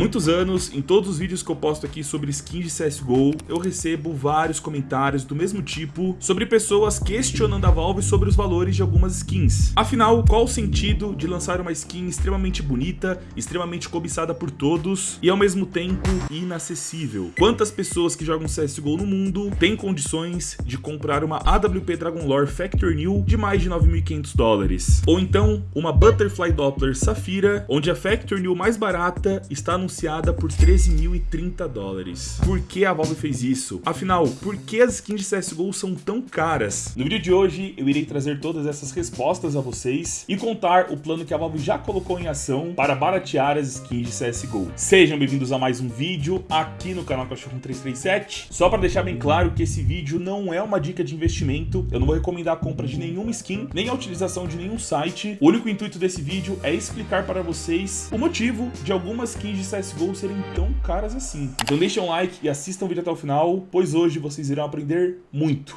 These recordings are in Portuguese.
muitos anos, em todos os vídeos que eu posto aqui sobre skins de CSGO, eu recebo vários comentários do mesmo tipo sobre pessoas questionando a Valve sobre os valores de algumas skins. Afinal, qual o sentido de lançar uma skin extremamente bonita, extremamente cobiçada por todos e ao mesmo tempo inacessível? Quantas pessoas que jogam CSGO no mundo têm condições de comprar uma AWP Dragon Lore Factory New de mais de 9.500 dólares? Ou então uma Butterfly Doppler Safira, onde a Factory New mais barata está anunciada por 13.030 dólares. Por que a Valve fez isso? Afinal, por que as skins de CSGO são tão caras? No vídeo de hoje, eu irei trazer todas essas respostas a vocês e contar o plano que a Valve já colocou em ação para baratear as skins de CSGO. Sejam bem-vindos a mais um vídeo aqui no canal Cachorro 337. Só para deixar bem claro que esse vídeo não é uma dica de investimento, eu não vou recomendar a compra de nenhuma skin, nem a utilização de nenhum site. O único intuito desse vídeo é explicar para vocês o motivo de algumas skins de CSGO serem tão caras assim. Então deixem um like e assistam o vídeo até o final, pois hoje vocês irão aprender muito,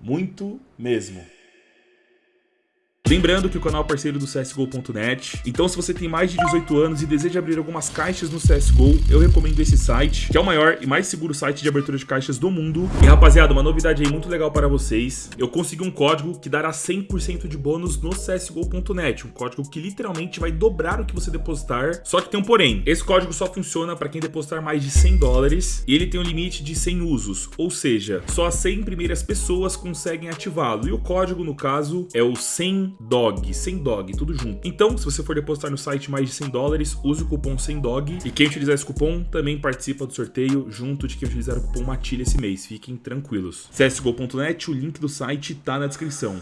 muito mesmo. Lembrando que o canal é parceiro do CSGO.net, então se você tem mais de 18 anos e deseja abrir algumas caixas no CSGO, eu recomendo esse site, que é o maior e mais seguro site de abertura de caixas do mundo. E rapaziada, uma novidade aí muito legal para vocês, eu consegui um código que dará 100% de bônus no CSGO.net, um código que literalmente vai dobrar o que você depositar, só que tem um porém, esse código só funciona para quem depositar mais de 100 dólares e ele tem um limite de 100 usos, ou seja, só as 100 primeiras pessoas conseguem ativá-lo, e o código no caso é o 100 dog, sem dog, tudo junto. Então, se você for depositar no site mais de 100 dólares, use o cupom sem dog e quem utilizar esse cupom também participa do sorteio junto de quem utilizar o cupom Matilha esse mês. Fiquem tranquilos. csgo.net, o link do site tá na descrição.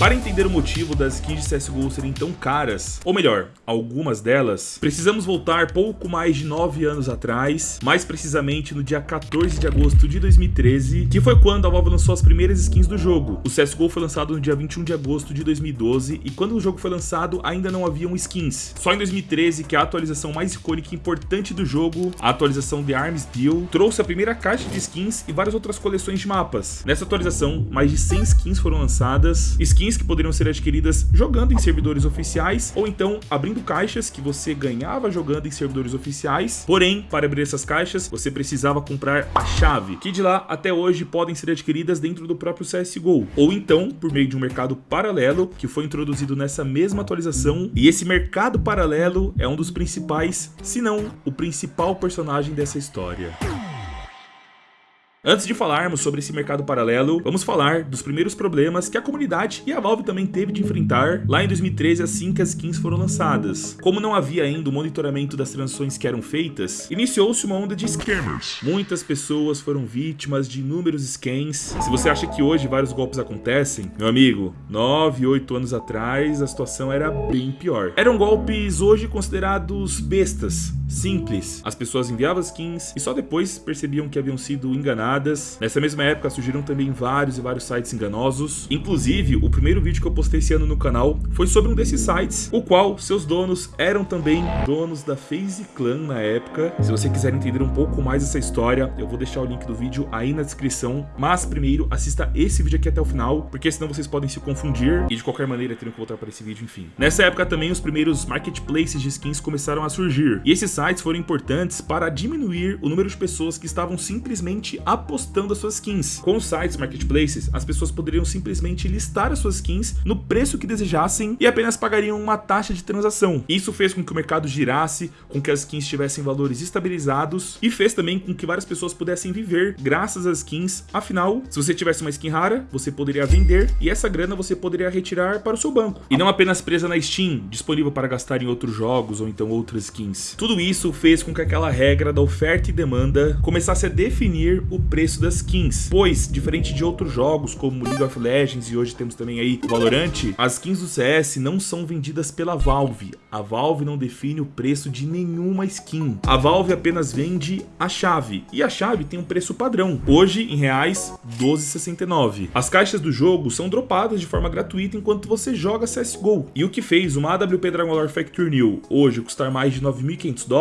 Para entender o motivo das skins de CSGO serem tão caras, ou melhor, algumas delas, precisamos voltar pouco mais de 9 anos atrás, mais precisamente no dia 14 de agosto de 2013, que foi quando a Valve lançou as primeiras skins do jogo. O CSGO foi lançado no dia 21 de agosto de 2012 e quando o jogo foi lançado ainda não haviam skins. Só em 2013 que a atualização mais icônica e importante do jogo, a atualização The Arms Deal, trouxe a primeira caixa de skins e várias outras coleções de mapas. Nessa atualização, mais de 100 skins foram lançadas, skins skins que poderiam ser adquiridas jogando em servidores oficiais ou então abrindo caixas que você ganhava jogando em servidores oficiais. Porém, para abrir essas caixas, você precisava comprar a chave, que de lá até hoje podem ser adquiridas dentro do próprio CSGO, ou então por meio de um mercado paralelo que foi introduzido nessa mesma atualização. E esse mercado paralelo é um dos principais, se não o principal personagem dessa história. Antes de falarmos sobre esse mercado paralelo, vamos falar dos primeiros problemas que a comunidade e a Valve também teve de enfrentar lá em 2013 assim que as skins foram lançadas. Como não havia ainda o monitoramento das transações que eram feitas, iniciou-se uma onda de scammers. Muitas pessoas foram vítimas de inúmeros scams. Se você acha que hoje vários golpes acontecem, meu amigo, 9, 8 anos atrás a situação era bem pior. Eram golpes hoje considerados bestas, simples. As pessoas enviavam skins e só depois percebiam que haviam sido enganadas. Nessa mesma época surgiram também vários e vários sites enganosos. Inclusive, o primeiro vídeo que eu postei esse ano no canal foi sobre um desses sites, o qual seus donos eram também donos da FaZe Clan na época. Se você quiser entender um pouco mais essa história, eu vou deixar o link do vídeo aí na descrição. Mas primeiro, assista esse vídeo aqui até o final, porque senão vocês podem se confundir e de qualquer maneira terem que voltar para esse vídeo, enfim. Nessa época também os primeiros marketplaces de skins começaram a surgir. E esses sites foram importantes para diminuir o número de pessoas que estavam simplesmente apostando as suas skins. Com os sites marketplaces, as pessoas poderiam simplesmente listar as suas skins no preço que desejassem e apenas pagariam uma taxa de transação. Isso fez com que o mercado girasse, com que as skins tivessem valores estabilizados e fez também com que várias pessoas pudessem viver graças às skins. Afinal, se você tivesse uma skin rara, você poderia vender e essa grana você poderia retirar para o seu banco. E não apenas presa na Steam, disponível para gastar em outros jogos ou então outras skins. Tudo isso fez com que aquela regra da oferta e demanda começasse a definir o preço das skins, pois, diferente de outros jogos como League of Legends e hoje temos também aí Valorant, as skins do CS não são vendidas pela Valve. A Valve não define o preço de nenhuma skin. A Valve apenas vende a chave, e a chave tem um preço padrão, hoje em reais 12,69. As caixas do jogo são dropadas de forma gratuita enquanto você joga CSGO, e o que fez uma AWP Dragon Lore Factory New hoje custar mais de 9.500 dólares,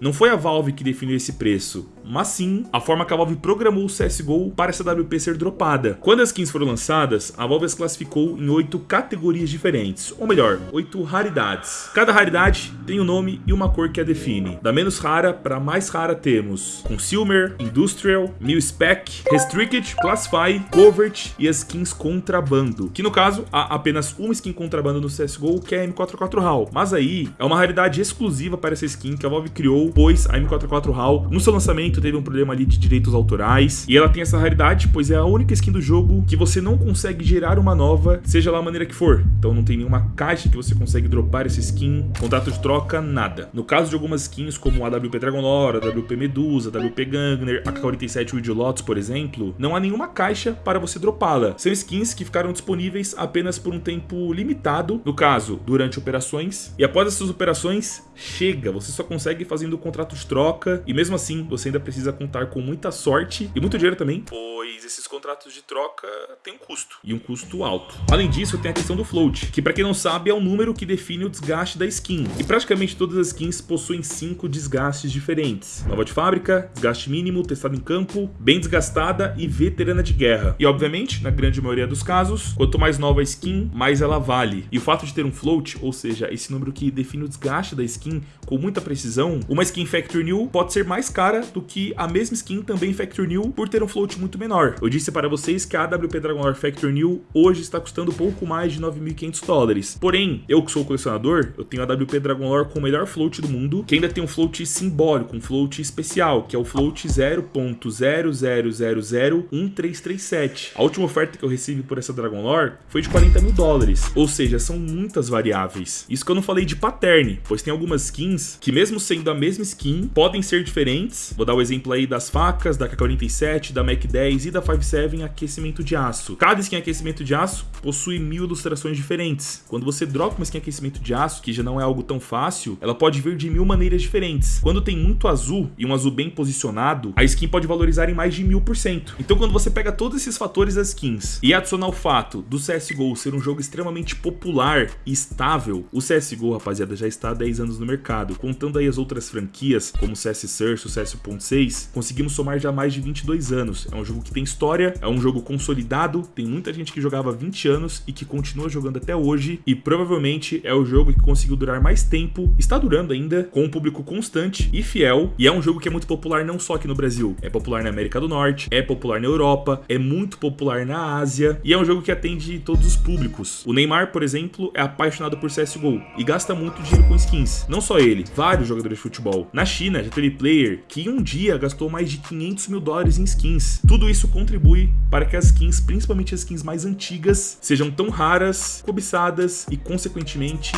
não foi a Valve que definiu esse preço, mas sim a forma que a Valve programou o CSGO para essa WP ser dropada. Quando as skins foram lançadas, a Valve as classificou em oito categorias diferentes, ou melhor, oito raridades. Cada raridade tem um nome e uma cor que a define. Da menos rara para mais rara temos Consumer, Industrial, Mil Spec, Restricted, Classify, Covert e as skins contrabando. Que no caso, há apenas uma skin contrabando no CSGO, que é a M44 HAL. Mas aí, é uma raridade exclusiva para essa skin que a Valve criou, pois a M44 HAL, no seu lançamento, teve um problema ali de direitos autorais. E ela tem essa raridade, pois é a única skin do jogo que você não consegue gerar uma nova, seja lá a maneira que for. Então não tem nenhuma caixa que você consegue dropar essa skin, contrato de troca, nada. No caso de algumas skins como a WP Dragonlore, a WP Medusa, a WP Gangner, a K-47 Wild Lotus, por exemplo, não há nenhuma caixa para você dropá-la. São skins que ficaram disponíveis apenas por um tempo limitado, no caso, durante operações, e após essas operações, chega, você só consegue fazendo o contrato de troca, e mesmo assim, você ainda precisa contar com muita sorte e muito dinheiro também, pois esses contratos de troca têm um custo, e um custo alto. Além disso, tem a questão do float, que para quem não sabe é o número que define o desgaste da skin, e praticamente todas as skins possuem cinco desgastes diferentes. Nova de fábrica, desgaste mínimo, testado em campo, bem desgastada e veterana de guerra. E obviamente, na grande maioria dos casos, quanto mais nova a skin, mais ela vale. E o fato de ter um float, ou seja, esse número que define o desgaste da skin com muita precisão, uma skin Factory New pode ser mais cara do que a mesma skin também Factory New por ter um float muito menor. Eu disse para vocês que a AWP Dragon Lore Factory New hoje está custando pouco mais de 9.500 dólares. Porém, eu que sou colecionador, eu tenho a AWP Dragon Lore com o melhor float do mundo, que ainda tem um float simbólico, um float especial, que é o float 0.00001337. A última oferta que eu recebi por essa Dragon Lore foi de 40 mil dólares, ou seja, são muitas variáveis. Isso que eu não falei de pattern, pois tem algumas skins que mesmo sendo a mesma skin, podem ser diferentes. Vou dar o exemplo aí das facas, da K47, da Mac 10 e da 57 aquecimento de aço. Cada skin aquecimento de aço possui mil ilustrações diferentes. Quando você dropa uma skin aquecimento de aço, que já não é algo tão fácil, ela pode vir de mil maneiras diferentes. Quando tem muito azul e um azul bem posicionado, a skin pode valorizar em mais de mil por cento. Então quando você pega todos esses fatores das skins e adicionar o fato do CSGO ser um jogo extremamente popular e estável, o CSGO, rapaziada, já está há 10 anos no mercado. Contando aí as outras franquias, como CS Search, o CS 1.6, conseguimos somar já mais de 22 anos. É um jogo que tem história, é um jogo consolidado, tem muita gente que jogava há 20 anos e que continua jogando até hoje, e provavelmente é o jogo que conseguiu durar mais tempo, está durando ainda, com um público constante e fiel, e é um jogo que é muito popular não só aqui no Brasil, é popular na América do Norte, é popular na Europa, é muito popular na Ásia, e é um jogo que atende todos os públicos. O Neymar, por exemplo, é apaixonado por CSGO e gasta muito dinheiro com skins. Não só ele, vários jogadores de futebol. Na China já teve player que um dia gastou mais de 500 mil dólares em skins. Tudo isso contribui para que as skins, principalmente as skins mais antigas, sejam tão raras, cobiçadas e consequentemente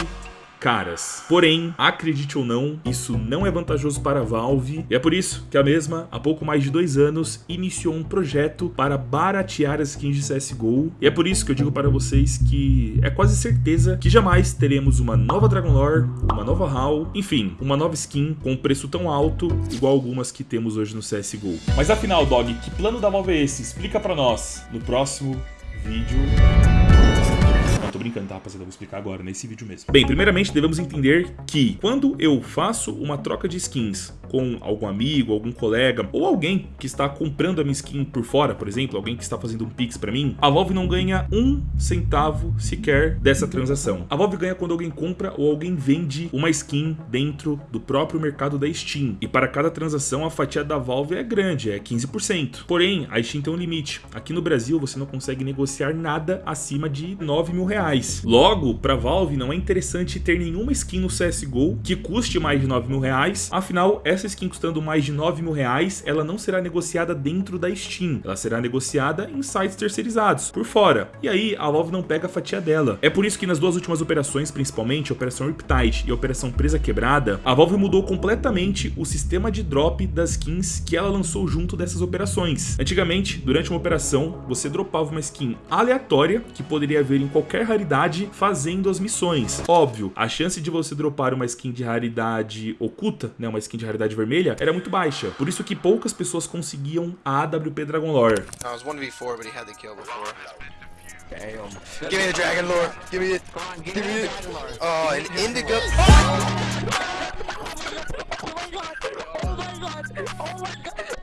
caras. Porém, acredite ou não, isso não é vantajoso para a Valve e é por isso que a mesma, há pouco mais de dois anos, iniciou um projeto para baratear as skins de CSGO e é por isso que eu digo para vocês que é quase certeza que jamais teremos uma nova Dragon Lore, uma nova HAL, enfim, uma nova skin com preço tão alto igual algumas que temos hoje no CSGO. Mas afinal, Dog, que plano da Valve é esse? Explica para nós no próximo vídeo. Não, tô brincando, tá, rapaziada? Eu vou explicar agora, nesse vídeo mesmo. Bem, primeiramente devemos entender que quando eu faço uma troca de skins com algum amigo, algum colega, ou alguém que está comprando a minha skin por fora, por exemplo, alguém que está fazendo um pix pra mim, a Valve não ganha um centavo sequer dessa transação. A Valve ganha quando alguém compra ou alguém vende uma skin dentro do próprio mercado da Steam. E para cada transação, a fatia da Valve é grande, é 15%. Porém, a Steam tem um limite. Aqui no Brasil, você não consegue negociar nada acima de 9 mil reais. Logo, para Valve não é interessante ter nenhuma skin no CSGO que custe mais de 9 mil reais, afinal, essa skin custando mais de 9 mil reais, ela não será negociada dentro da Steam, ela será negociada em sites terceirizados, por fora. E aí, a Valve não pega a fatia dela. É por isso que nas duas últimas operações, principalmente Operação Riptide e Operação Presa Quebrada, a Valve mudou completamente o sistema de drop das skins que ela lançou junto dessas operações. Antigamente, durante uma operação, você dropava uma skin aleatória, que poderia haver em qualquer raridade, fazendo as missões. Óbvio, a chance de você dropar uma skin de raridade oculta, né, uma skin de raridade vermelha, era muito baixa. Por isso que poucas pessoas conseguiam a AWP Dragon Lore. I was 1v4, but he had the kill before. Damn. Give me the dragon lore. Give me it. Give me it. Oh, an indigo. Oh my god! Oh my god! Oh my god! Oh my god!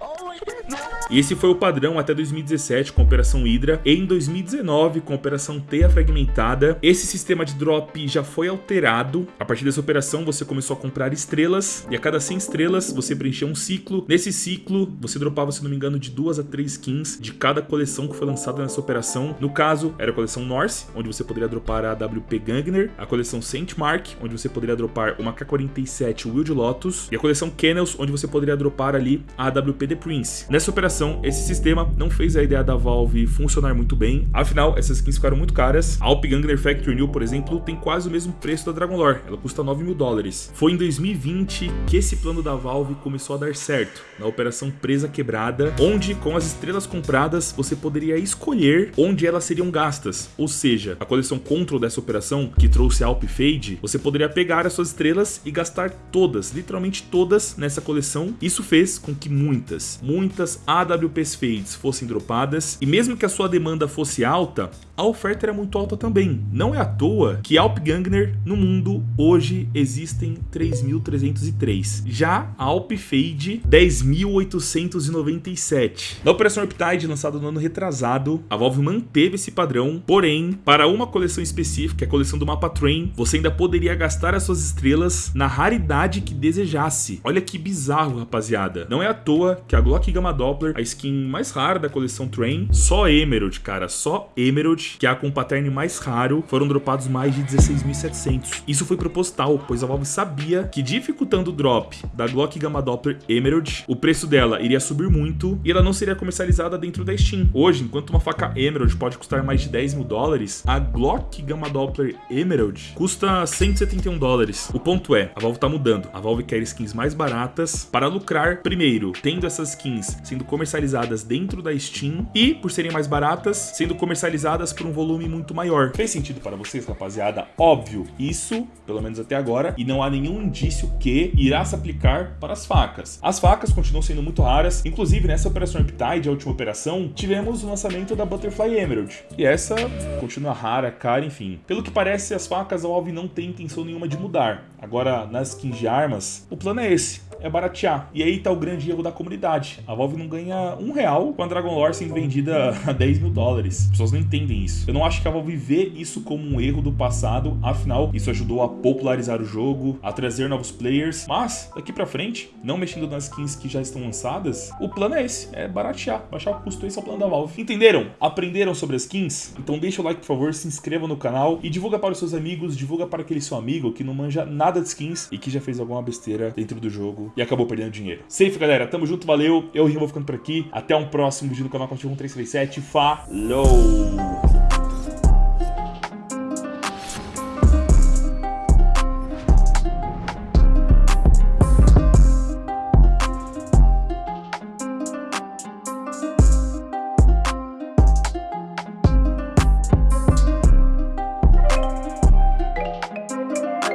E esse foi o padrão até 2017 com a Operação Hydra em 2019 com a Operação Teia Fragmentada. Esse sistema de drop já foi alterado. A partir dessa operação você começou a comprar estrelas e a cada 100 estrelas você preenchia um ciclo. Nesse ciclo você dropava, se não me engano, de duas a três skins de cada coleção que foi lançada nessa operação. No caso, era a coleção Norse, onde você poderia dropar a WP Gangner, a coleção Saint Mark, onde você poderia dropar uma K-47 Wild Lotus e a coleção Kennels, onde você poderia dropar ali a AWP The Prince. Nessa operação, esse sistema não fez a ideia da Valve funcionar muito bem, afinal, essas skins ficaram muito caras. A Alp Gangner Factory New, por exemplo, tem quase o mesmo preço da Dragon Lore, ela custa 9 mil dólares. Foi em 2020 que esse plano da Valve começou a dar certo, na operação Presa Quebrada, onde com as estrelas compradas você poderia escolher onde elas seriam gastas, ou seja, a coleção Control dessa operação, que trouxe a Alp Fade, você poderia pegar as suas estrelas e gastar todas, literalmente todas nessa coleção. Isso fez com que muitas, muitas AWPs Fades fossem dropadas, e mesmo que a sua demanda fosse alta, a oferta era muito alta também. Não é à toa que Alp Gangner no mundo hoje existem 3.303. Já Alp Fade 10.897. Na Operação Riptide, lançada no ano retrasado, a Valve manteve esse padrão, porém, para uma coleção específica, a coleção do mapa Train, você ainda poderia gastar as suas estrelas na raridade que desejasse. Olha que bizarro, rapaziada. Não é à toa que a Glock Gamma Doppler, a skin mais rara da coleção Train, só Emerald, cara, só Emerald, que é a com pattern mais raro, foram dropados mais de 16.700. Isso foi proposital, pois a Valve sabia que dificultando o drop da Glock Gamma Doppler Emerald, o preço dela iria subir muito e ela não seria comercializada dentro da Steam. Hoje, enquanto uma faca Emerald pode custar mais de 10 mil dólares, a Glock Gamma Doppler Emerald custa 171 dólares. O ponto é, a Valve tá mudando. A Valve quer skins mais baratas para lucrar primeiro, tendo essas skins sendo comercializadas dentro da Steam e, por serem mais baratas, sendo comercializadas por um volume muito maior. Fez sentido para vocês, rapaziada? Óbvio, isso, pelo menos até agora, e não há nenhum indício que irá se aplicar para as facas. As facas continuam sendo muito raras, inclusive nessa operação Riptide, a última operação, tivemos o lançamento da Butterfly Emerald, e essa continua rara, cara, enfim. Pelo que parece, as facas a Valve não tem intenção nenhuma de mudar. Agora, nas skins de armas, o plano é esse, é baratear. E aí tá o grande erro da comunidade. A Valve não ganha um real com a Dragon Lore sendo vendida a 10 mil dólares. As pessoas não entendem isso. Eu não acho que a Valve vê isso como um erro do passado, afinal, isso ajudou a popularizar o jogo, a trazer novos players, mas daqui pra frente, não mexendo nas skins que já estão lançadas, o plano é esse, é baratear, baixar o custo, esse é o plano da Valve. Entenderam? Aprenderam sobre as skins? Então deixa o like, por favor, se inscreva no canal e divulga para os seus amigos, divulga para aquele seu amigo que não manja nada de skins e que já fez alguma besteira dentro do jogo e acabou perdendo dinheiro. Safe, galera. Tamo junto, valeu. Eu, Rio, vou ficando por aqui. Até um próximo vídeo no canal Contigo 1337. Falou!